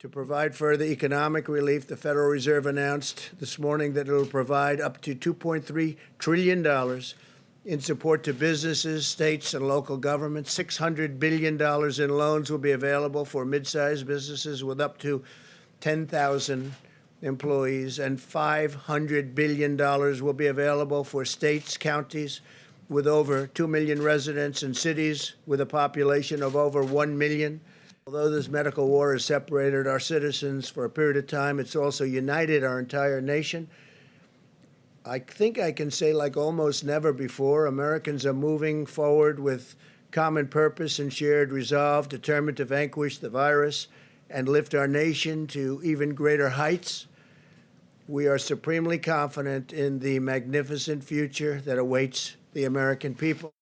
To provide further economic relief, the Federal Reserve announced this morning that it will provide up to $2.3 trillion in support to businesses, states, and local governments. $600 billion in loans will be available for mid-sized businesses with up to 10,000 employees, and $500 billion will be available for states, counties with over 2 million residents, and cities with a population of over 1 million. Although this medical war has separated our citizens for a period of time, it's also united our entire nation. I think I can say, like almost never before, Americans are moving forward with common purpose and shared resolve, determined to vanquish the virus and lift our nation to even greater heights. We are supremely confident in the magnificent future that awaits the American people.